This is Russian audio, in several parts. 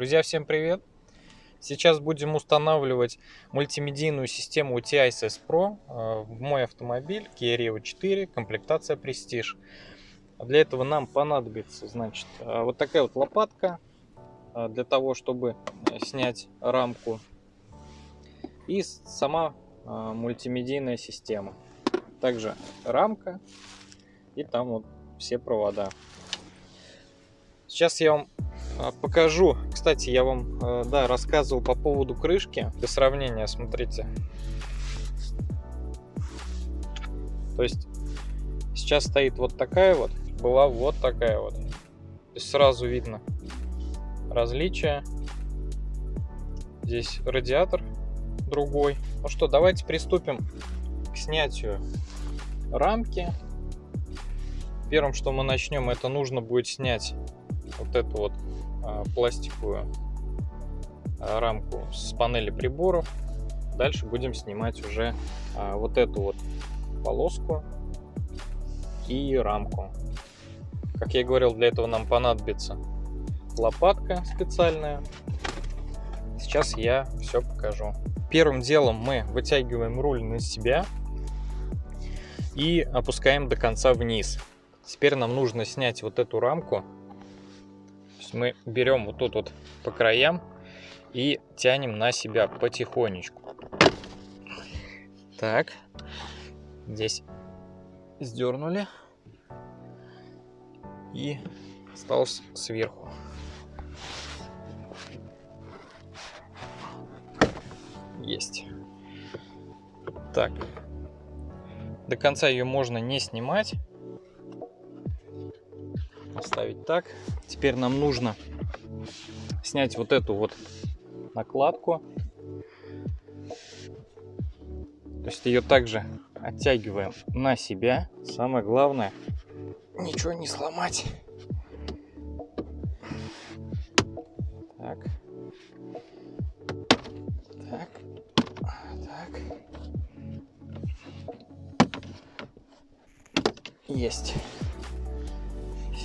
Друзья, всем привет! Сейчас будем устанавливать мультимедийную систему UTI-SS Pro э, в мой автомобиль Kia Rio 4, комплектация Prestige. Для этого нам понадобится, значит, э, вот такая вот лопатка э, для того, чтобы снять рамку и сама мультимедийная система. Также рамка и там вот все провода. Сейчас я вам а, покажу. Кстати, я вам э, да, рассказывал по поводу крышки. Для сравнения, смотрите. То есть сейчас стоит вот такая вот, была вот такая вот. То есть сразу видно различия. Здесь радиатор другой. Ну что, давайте приступим к снятию рамки. Первым, что мы начнем, это нужно будет снять вот эту вот а, пластиковую а, рамку с панели приборов. Дальше будем снимать уже а, вот эту вот полоску и рамку. Как я говорил, для этого нам понадобится лопатка специальная. Сейчас я все покажу. Первым делом мы вытягиваем руль на себя и опускаем до конца вниз. Теперь нам нужно снять вот эту рамку есть мы берем вот тут вот по краям и тянем на себя потихонечку. Так, здесь сдернули и осталось сверху. Есть. Так, до конца ее можно не снимать оставить так. Теперь нам нужно снять вот эту вот накладку. То есть ее также оттягиваем на себя. Самое главное, ничего не сломать. Так. Так. Так. Есть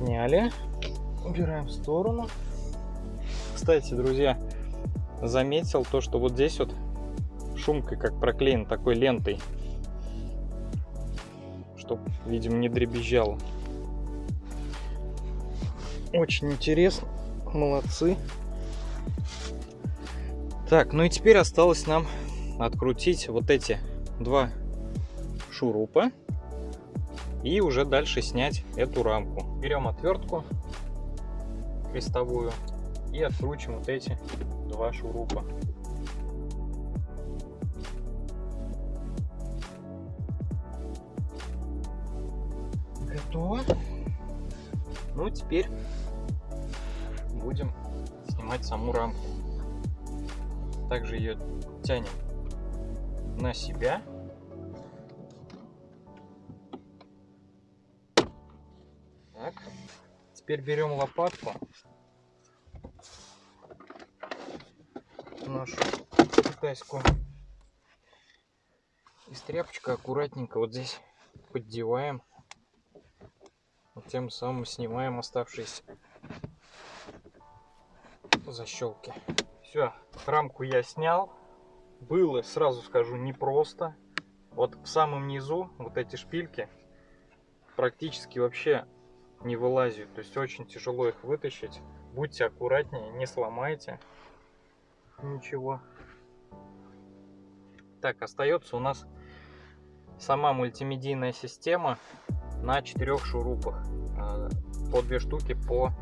сняли. Убираем в сторону. Кстати, друзья, заметил то, что вот здесь вот шумкой как проклеен такой лентой, чтобы, видимо, не дребезжало. Очень интересно. Молодцы. Так, ну и теперь осталось нам открутить вот эти два шурупа и уже дальше снять эту рамку. Берем отвертку крестовую и откручиваем вот эти два шурупа. Готово. Ну, теперь будем снимать саму рамку. Также ее тянем на себя Теперь берем лопатку. Нашу китайскую. И с аккуратненько вот здесь поддеваем. Вот тем самым снимаем оставшиеся защелки. Все, рамку я снял. Было, сразу скажу, непросто. Вот в самом низу вот эти шпильки практически вообще не вылазят. То есть очень тяжело их вытащить. Будьте аккуратнее, не сломайте ничего. Так, остается у нас сама мультимедийная система на четырех шурупах. А, по две штуки по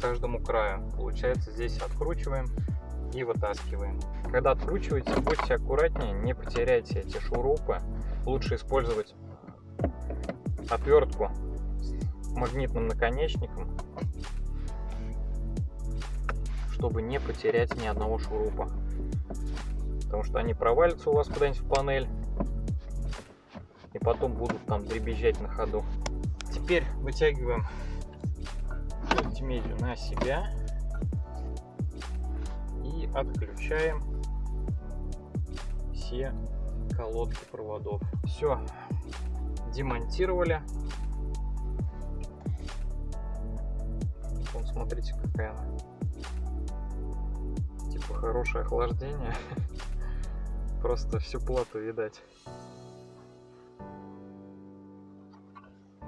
каждому краю. Получается здесь откручиваем и вытаскиваем. Когда откручиваете, будьте аккуратнее, не потеряйте эти шурупы. Лучше использовать отвертку магнитным наконечником, чтобы не потерять ни одного шурупа. Потому что они провалятся у вас куда-нибудь в панель и потом будут там дребезжать на ходу. Теперь вытягиваем мультимедию на себя и отключаем все колодки проводов. Все, демонтировали. Смотрите, какая она лампы, хорошее охлаждение. Просто всю плату видать.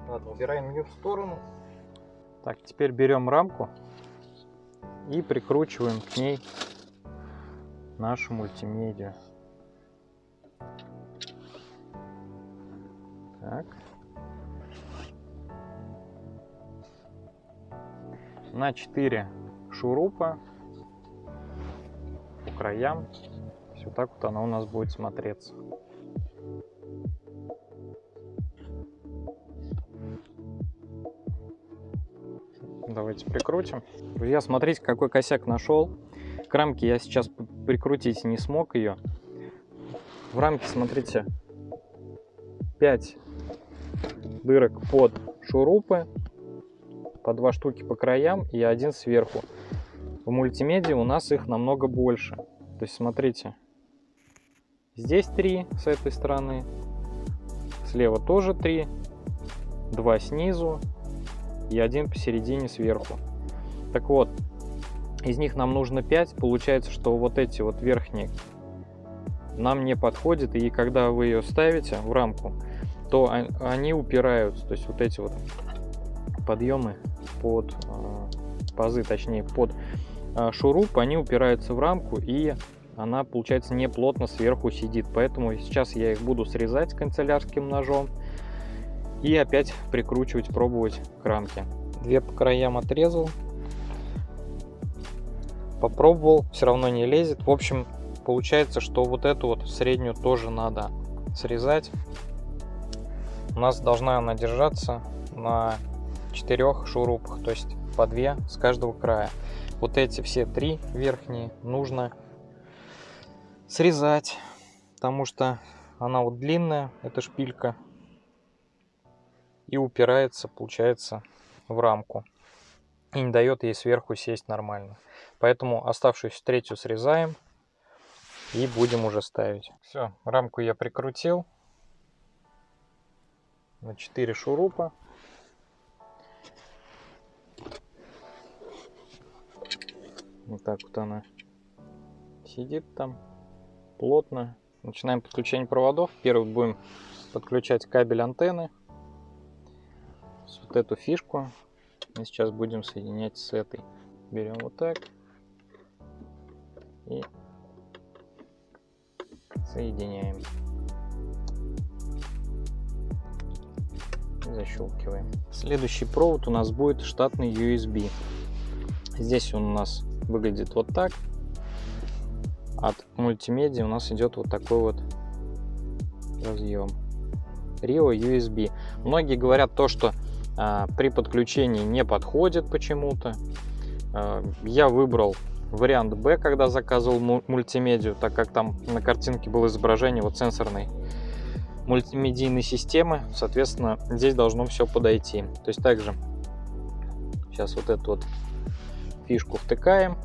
Ладно, убираем ее в сторону. Так, теперь берем рамку и прикручиваем к ней нашу мультимедиа. Так. На 4 шурупа по краям. Все так вот она у нас будет смотреться. Давайте прикрутим. Друзья, смотрите, какой косяк нашел. К рамке я сейчас прикрутить не смог ее. В рамке, смотрите, 5 дырок под шурупы, по два штуки по краям и один сверху. В мультимедиа у нас их намного больше. То есть, смотрите, здесь три с этой стороны, слева тоже три, два снизу и один посередине сверху. Так вот, из них нам нужно 5, получается, что вот эти вот верхние нам не подходят, и когда вы ее ставите в рамку, то они упираются, то есть вот эти вот подъемы под э, пазы, точнее под э, шуруп, они упираются в рамку и она получается не плотно сверху сидит, поэтому сейчас я их буду срезать канцелярским ножом и опять прикручивать, пробовать к рамке. Две по краям отрезал, попробовал, все равно не лезет. В общем, получается, что вот эту вот среднюю тоже надо срезать. У нас должна она держаться на четырех шурупах, то есть по две с каждого края. Вот эти все три верхние нужно срезать, потому что она вот длинная, эта шпилька, и упирается, получается, в рамку. И не дает ей сверху сесть нормально. Поэтому оставшуюся третью срезаем и будем уже ставить. Все, рамку я прикрутил на 4 шурупа. Вот так вот она сидит там плотно. Начинаем подключение проводов. Первый будем подключать кабель антенны. Вот эту фишку мы сейчас будем соединять с этой. Берем вот так и соединяем. И защелкиваем. Следующий провод у нас будет штатный USB. Здесь он у нас выглядит вот так. От мультимедиа у нас идет вот такой вот разъем. Rio USB. Многие говорят то, что а, при подключении не подходит почему-то. А, я выбрал вариант B, когда заказывал мультимедию, так как там на картинке было изображение вот сенсорной мультимедийной системы, соответственно, здесь должно все подойти. То есть также сейчас вот эту вот фишку втыкаем,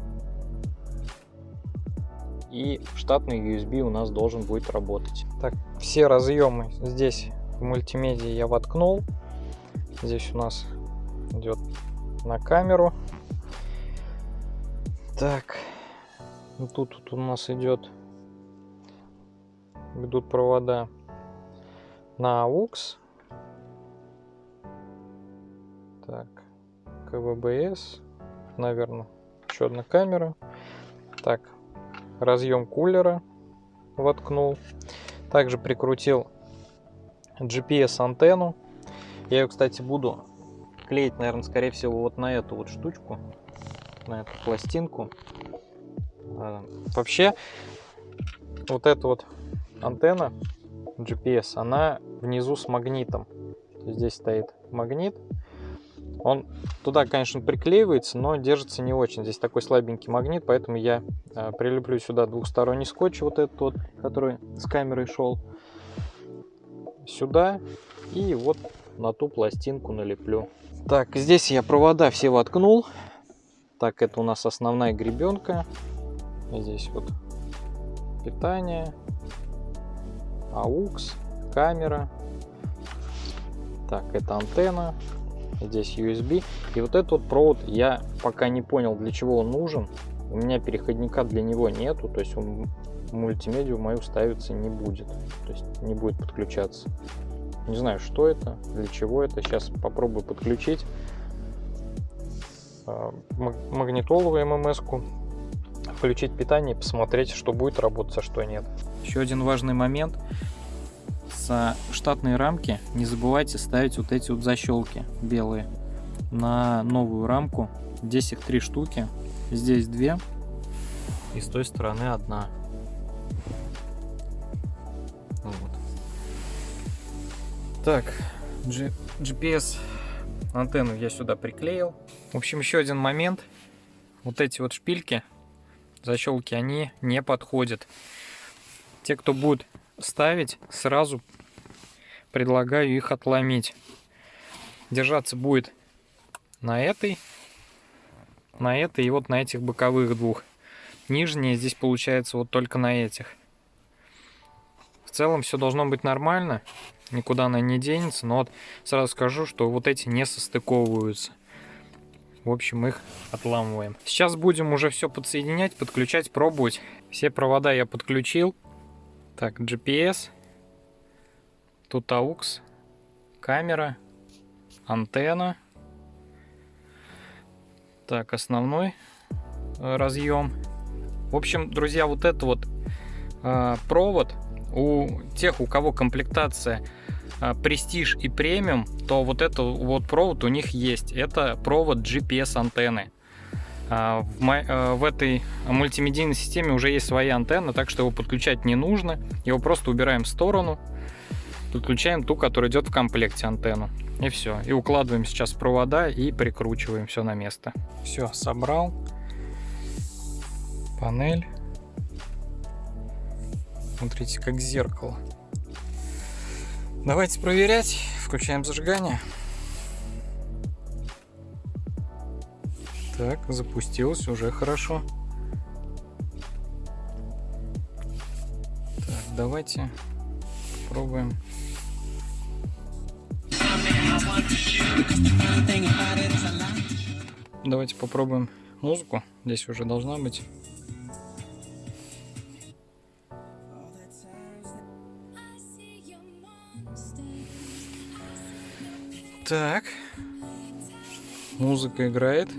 и штатный USB у нас должен будет работать. Так, все разъемы здесь в мультимедиа я воткнул. Здесь у нас идет на камеру так, ну, тут, тут у нас идет, идут провода на AUX. Так, КВБС, наверное, еще одна камера. Так, разъем кулера воткнул. Также прикрутил GPS антенну. Я ее, кстати, буду клеить, наверное, скорее всего, вот на эту вот штучку на эту пластинку. А, вообще, вот эта вот антенна GPS, она внизу с магнитом. Здесь стоит магнит. Он туда, конечно, приклеивается, но держится не очень. Здесь такой слабенький магнит, поэтому я а, прилеплю сюда двухсторонний скотч, вот этот вот, который с камерой шел, сюда и вот на ту пластинку налеплю. Так, здесь я провода все воткнул. Так, это у нас основная гребенка. Здесь вот питание, AUX, камера. Так, это антенна. Здесь USB. И вот этот вот провод я пока не понял, для чего он нужен. У меня переходника для него нету, то есть он мультимедиа мою ставиться не будет. То есть не будет подключаться. Не знаю, что это, для чего это. Сейчас попробую подключить а, магнитолу ММС-ку, включить питание и посмотреть, что будет работать, а что нет. Еще один важный момент. С штатной рамки не забывайте ставить вот эти вот защелки белые на новую рамку. Здесь их три штуки. Здесь две. И с той стороны одна. Вот. Так, GPS антенну я сюда приклеил. В общем, еще один момент. Вот эти вот шпильки, защелки, они не подходят. Те, кто будет ставить, сразу предлагаю их отломить. Держаться будет на этой, на этой и вот на этих боковых двух. Нижние здесь получается вот только на этих. В целом все должно быть нормально, никуда она не денется, но вот сразу скажу, что вот эти не состыковываются. В общем, их отламываем. Сейчас будем уже все подсоединять, подключать, пробовать. Все провода я подключил. Так, GPS. Тут AUX. Камера. Антенна. Так, основной э, разъем. В общем, друзья, вот это вот э, провод у тех, у кого комплектация Prestige и премиум, то вот этот вот провод у них есть. Это провод GPS антенны. А, э, в этой мультимедийной системе уже есть своя антенна, так что его подключать не нужно. Его просто убираем в сторону, подключаем ту, которая идет в комплекте антенну. И все. И укладываем сейчас провода и прикручиваем все на место. Все, собрал. Панель. Смотрите, как зеркало. Давайте проверять. Включаем зажигание. Так, запустилось, уже хорошо. Так, давайте попробуем. Давайте попробуем музыку. Здесь уже должна быть. Так. Музыка играет.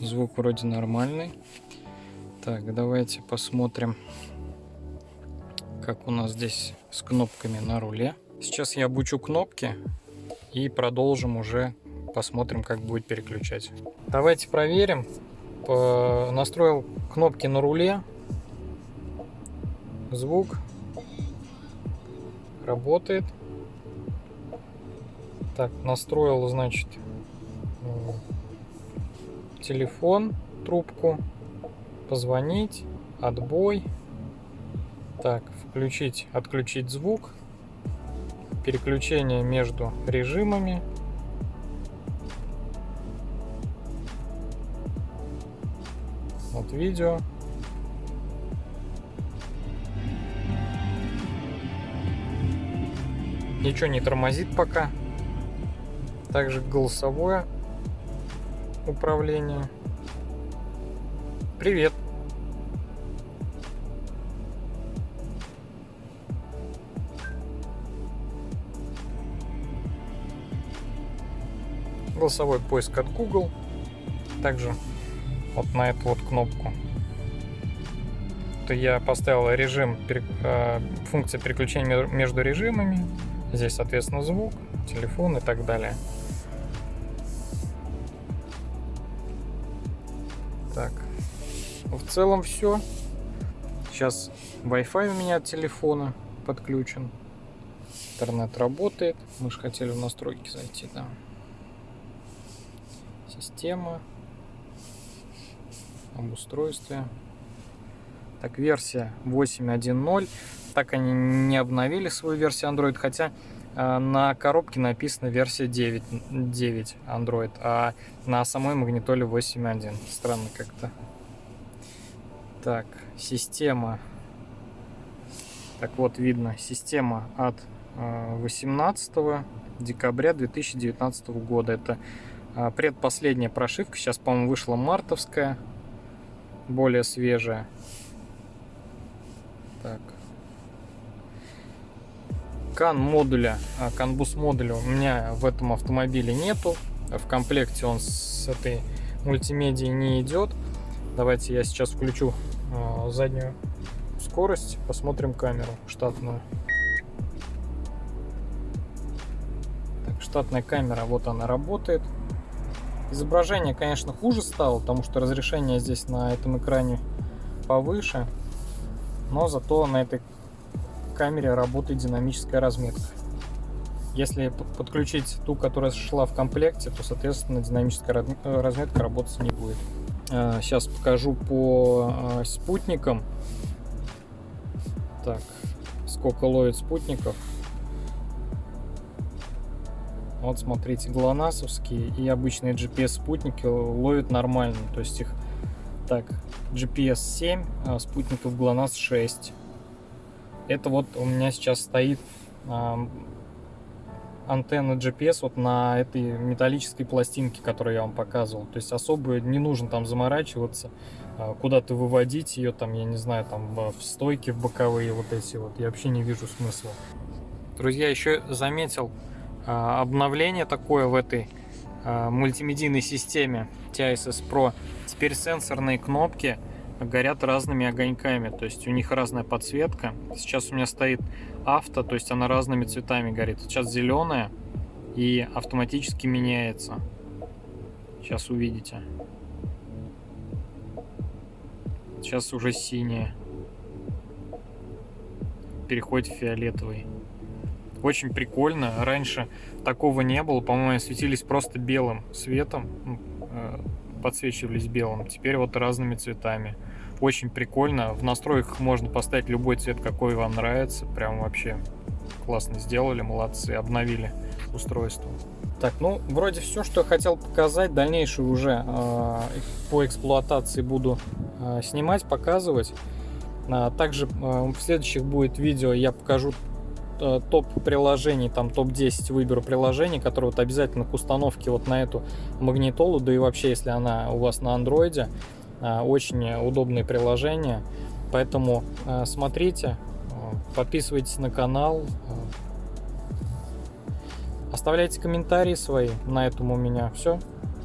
Звук вроде нормальный. Так, давайте посмотрим, как у нас здесь с кнопками на руле. Сейчас я обучу кнопки и продолжим уже, посмотрим, как будет переключать. Давайте проверим. Настроил кнопки на руле. Звук работает. Так, настроил, значит, телефон, трубку, позвонить, отбой. Так, включить, отключить звук, переключение между режимами. Вот видео. Ничего не тормозит пока. Также голосовое управление. Привет. Голосовой поиск от Google. Также вот на эту вот кнопку. То я поставил режим, э, функция переключения между режимами. Здесь, соответственно, звук, телефон и так далее. Целом все. Сейчас Wi-Fi у меня от телефона подключен. Интернет работает. Мы же хотели в настройки зайти, да. Система. Об устройстве. Так, версия 8.1.0 так они не обновили свою версию Android, хотя э, на коробке написано версия 9, 9 Android, а на самой магнитоле 8.1. Странно как-то. Так, система. Так вот, видно, система от 18 э, декабря 2019 года. Это А, предпоследняя прошивка. Сейчас, по-моему, вышла мартовская. Более свежая. Так. Кан модуля, канбус модуля у меня в этом автомобиле нету. В комплекте он с этой мультимедией не идет. Давайте я сейчас включу э, заднюю скорость, посмотрим камеру штатную. Так, штатная камера, вот она работает. Изображение, конечно, хуже стало, потому что разрешение здесь на этом экране повыше. Но зато на этой камере работает динамическая разметка. Если подключить ту, которая шла в комплекте, то, соответственно, динамическая э, разметка работать не будет. Сейчас э, покажу по э, спутникам. Так, сколько ловит спутников. Вот смотрите, глонасовские и обычные GPS-спутники ловят нормально. То есть их так, GPS 7, а спутников GLONASS 6. Это вот у меня сейчас стоит антенна GPS вот на этой металлической пластинке, которую я вам показывал. То есть особо не нужно там заморачиваться, а, куда-то выводить ее, там, я не знаю, там в стойки, в боковые вот эти вот. Я вообще не вижу смысла. Друзья, еще заметил а, обновление такое в этой мультимедийной системе TISS Pro. Теперь сенсорные кнопки горят разными огоньками, то есть у них разная подсветка. Сейчас у меня стоит авто, то есть она разными цветами горит. Сейчас зеленая и автоматически меняется. Сейчас увидите. Сейчас уже синяя. Переходит в фиолетовый. Очень прикольно. Раньше такого не было. По-моему, светились просто белым светом. Подсвечивались белым. Теперь вот разными цветами. Очень прикольно. В настройках можно поставить любой цвет, какой вам нравится. Прям вообще классно сделали, молодцы, обновили устройство. Так, ну, вроде все, что я хотел показать. Дальнейшее уже э, по эксплуатации буду э, снимать, показывать. А, также э, в следующих будет видео я покажу топ приложений, там топ-10 выберу приложений, которые вот обязательно к установке вот на эту магнитолу, да и вообще, если она у вас на андроиде, э, очень удобные приложения, поэтому э, смотрите, подписывайтесь на канал, оставляйте комментарии свои, на этом у меня все.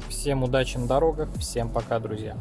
Всем удачи на дорогах, всем пока, друзья.